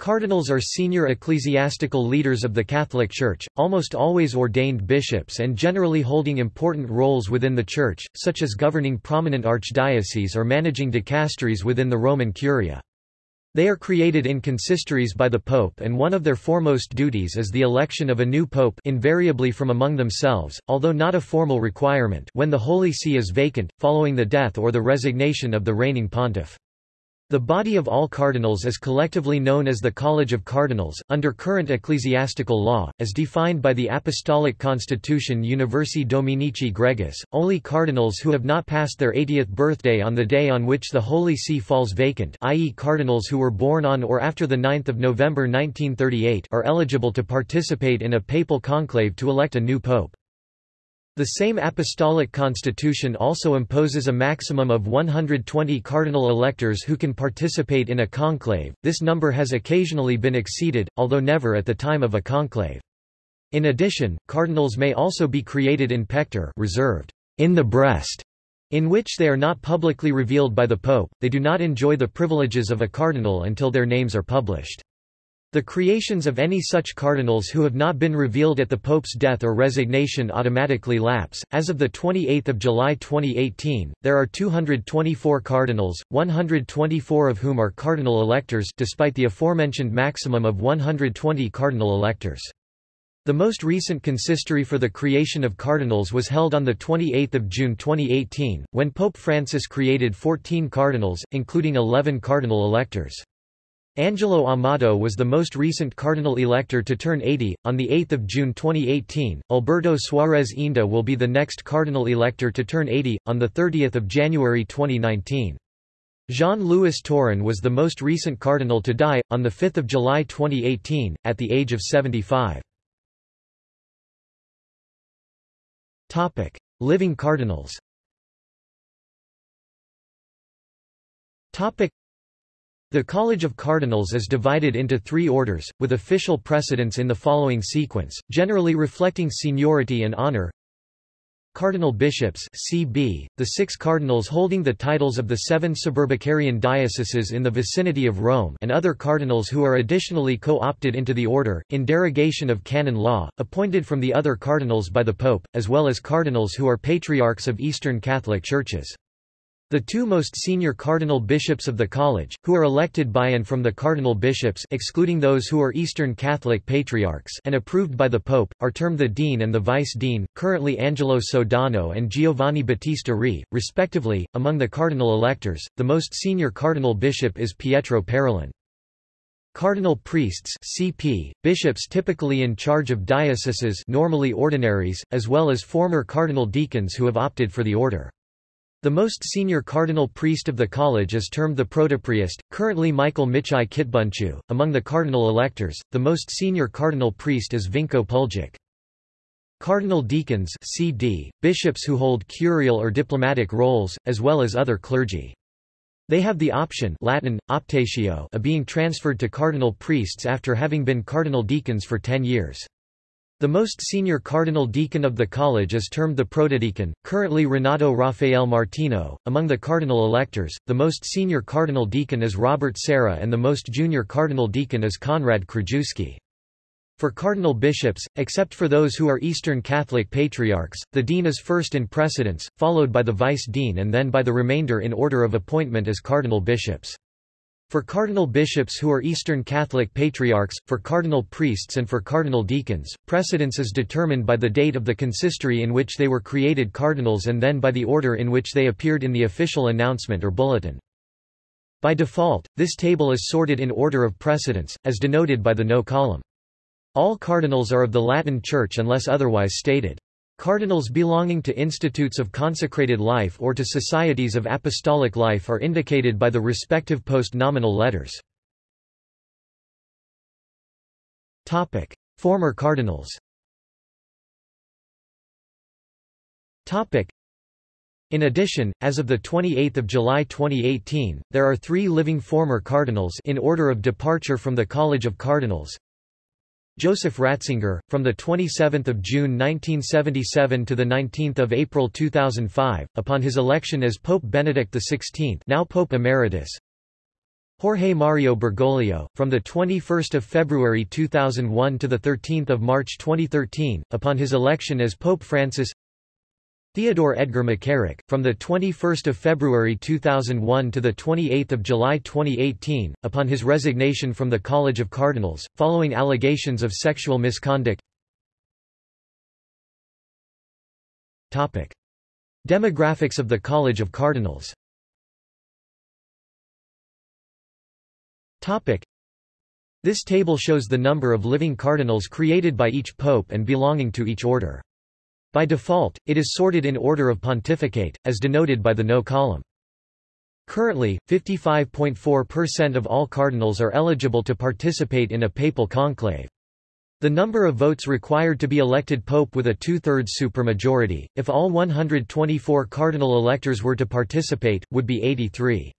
Cardinals are senior ecclesiastical leaders of the Catholic Church, almost always ordained bishops and generally holding important roles within the Church, such as governing prominent archdioceses or managing dicasteries within the Roman Curia. They are created in consistories by the Pope and one of their foremost duties is the election of a new pope invariably from among themselves, although not a formal requirement when the Holy See is vacant, following the death or the resignation of the reigning pontiff. The body of all cardinals is collectively known as the College of Cardinals, under current ecclesiastical law, as defined by the Apostolic Constitution Universi Dominici Gregis. Only cardinals who have not passed their 80th birthday on the day on which the Holy See falls vacant, i.e., cardinals who were born on or after 9 November 1938, are eligible to participate in a papal conclave to elect a new pope. The same apostolic constitution also imposes a maximum of 120 cardinal electors who can participate in a conclave. This number has occasionally been exceeded, although never at the time of a conclave. In addition, cardinals may also be created in pectore reserved in the breast, in which they are not publicly revealed by the pope. They do not enjoy the privileges of a cardinal until their names are published. The creations of any such cardinals who have not been revealed at the Pope's death or resignation automatically lapse. As of 28 July 2018, there are 224 cardinals, 124 of whom are cardinal electors despite the aforementioned maximum of 120 cardinal electors. The most recent consistory for the creation of cardinals was held on 28 June 2018, when Pope Francis created 14 cardinals, including 11 cardinal electors. Angelo Amato was the most recent cardinal elector to turn 80. On 8 June 2018, Alberto Suarez Inda will be the next cardinal elector to turn 80, on 30 January 2019. Jean-Louis Tauran was the most recent cardinal to die, on 5 July 2018, at the age of 75. Living cardinals the College of Cardinals is divided into three orders, with official precedence in the following sequence, generally reflecting seniority and honor. Cardinal bishops CB, the six cardinals holding the titles of the seven suburbicarian dioceses in the vicinity of Rome and other cardinals who are additionally co-opted into the order, in derogation of canon law, appointed from the other cardinals by the Pope, as well as cardinals who are patriarchs of Eastern Catholic Churches. The two most senior cardinal bishops of the college, who are elected by and from the cardinal bishops excluding those who are Eastern Catholic patriarchs and approved by the Pope, are termed the dean and the vice-dean, currently Angelo Sodano and Giovanni Battista Re, respectively. Among the cardinal electors, the most senior cardinal bishop is Pietro Parolin. Cardinal priests CP, bishops typically in charge of dioceses normally ordinaries, as well as former cardinal deacons who have opted for the order. The most senior cardinal priest of the college is termed the protopriest, currently Michael Michai Kitbunchu. Among the cardinal electors, the most senior cardinal priest is Vinko Puljic. Cardinal deacons CD, bishops who hold curial or diplomatic roles, as well as other clergy. They have the option Latin, optatio of being transferred to cardinal priests after having been cardinal deacons for ten years. The most senior cardinal deacon of the college is termed the protodeacon, currently Renato Raffaele Martino. Among the cardinal electors, the most senior cardinal deacon is Robert Sarah and the most junior cardinal deacon is Konrad Krajewski. For cardinal bishops, except for those who are Eastern Catholic patriarchs, the dean is first in precedence, followed by the vice-dean and then by the remainder in order of appointment as cardinal bishops. For cardinal bishops who are Eastern Catholic patriarchs, for cardinal priests and for cardinal deacons, precedence is determined by the date of the consistory in which they were created cardinals and then by the order in which they appeared in the official announcement or bulletin. By default, this table is sorted in order of precedence, as denoted by the no column. All cardinals are of the Latin Church unless otherwise stated. Cardinals belonging to institutes of consecrated life or to societies of apostolic life are indicated by the respective post-nominal letters. Former cardinals in addition, as of 28 July 2018, there are three living former cardinals in order of departure from the College of Cardinals. Joseph Ratzinger, from 27 June 1977 to 19 April 2005, upon his election as Pope Benedict XVI now Pope Emeritus. Jorge Mario Bergoglio, from 21 February 2001 to 13 March 2013, upon his election as Pope Francis Theodore Edgar McCarrick, from 21 February 2001 to 28 July 2018, upon his resignation from the College of Cardinals, following allegations of sexual misconduct. Demographics of the College of Cardinals Topic. This table shows the number of living cardinals created by each pope and belonging to each order. By default, it is sorted in order of pontificate, as denoted by the no column. Currently, 55.4% of all cardinals are eligible to participate in a papal conclave. The number of votes required to be elected pope with a two-thirds supermajority, if all 124 cardinal electors were to participate, would be 83.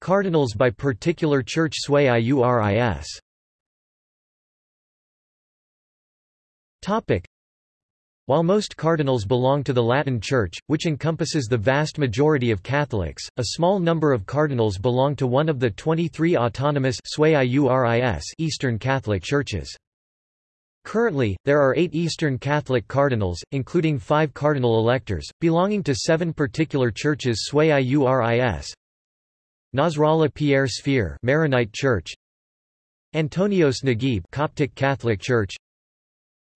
Cardinals by particular church sui iuris Topic. While most cardinals belong to the Latin Church, which encompasses the vast majority of Catholics, a small number of cardinals belong to one of the 23 autonomous Eastern Catholic churches. Currently, there are eight Eastern Catholic cardinals, including five cardinal electors, belonging to seven particular churches sui iuris Nasrallah Pierre Sfeir Maronite Church Antonios Naguib Coptic Catholic Church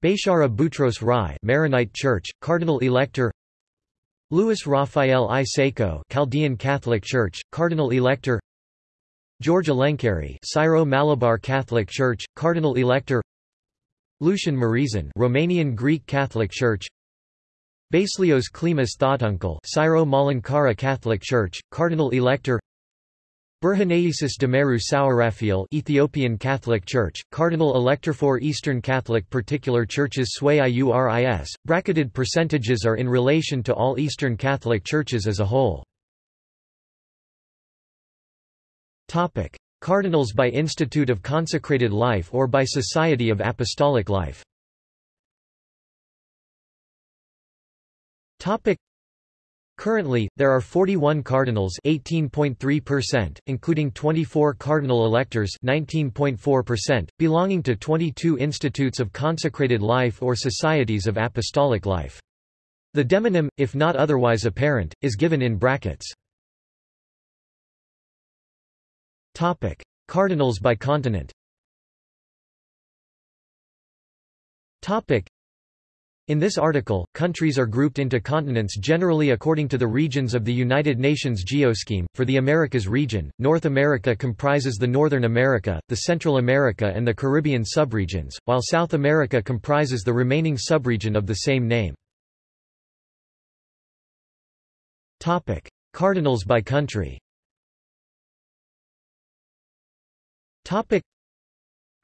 Bechara Boutros Rai Maronite Church, Cardinal Elector Louis Raphael I Sako Chaldean Catholic Church, Cardinal Elector George Alencherry Syro-Malabar Catholic Church, Cardinal Elector Lucian Mureșan Romanian Greek Catholic Church Baselios Cleemis Thottunkal Syro-Malankara Catholic Church, Cardinal Elector Berhaneyesus Demerew Souraphiel Ethiopian Catholic Church, Cardinal Elector for Eastern Catholic Particular Churches Sui Iuris, bracketed percentages are in relation to all Eastern Catholic Churches as a whole. Topic. Cardinals by Institute of Consecrated Life or by Society of Apostolic Life Topic. Currently, there are 41 cardinals 18.3%, including 24 cardinal electors 19.4%, belonging to 22 institutes of consecrated life or societies of apostolic life. The demonym, if not otherwise apparent, is given in brackets. Topic: Cardinals by continent. Topic: in this article, countries are grouped into continents generally according to the regions of the United Nations Geoscheme. For the Americas region, North America comprises the Northern America, the Central America and the Caribbean subregions, while South America comprises the remaining subregion of the same name. Topic: Cardinals by country. Topic: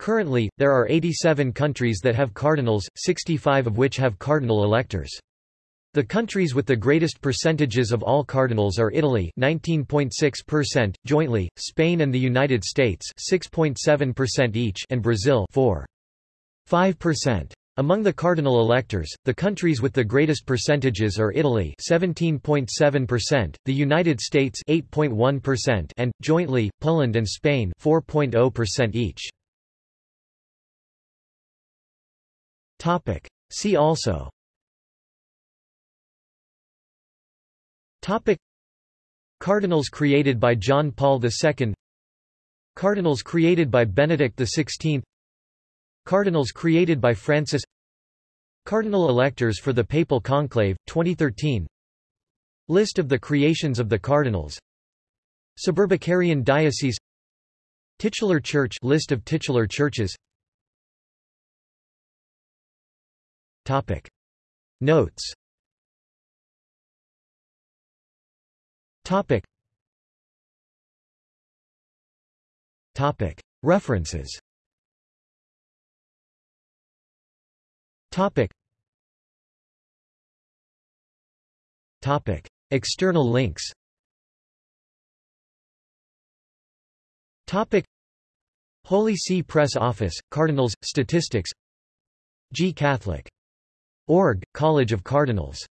Currently, there are 87 countries that have cardinals, 65 of which have cardinal electors. The countries with the greatest percentages of all cardinals are Italy 19.6%, jointly, Spain and the United States 6.7% each and Brazil 4.5%. Among the cardinal electors, the countries with the greatest percentages are Italy 17.7%, the United States 8.1% and, jointly, Poland and Spain 4.0% each. Topic. See also. Topic. Cardinals created by John Paul II Cardinals created by Benedict XVI Cardinals created by Francis. Cardinal electors for the Papal Conclave, 2013 List of the creations of the Cardinals. Suburbicarian Diocese. Titular Church List of titular churches Topic. Notes Topic. Topic. References Topic. Topic. External links Topic. Holy See Press Office, Cardinals, Statistics G Catholic Org, College of Cardinals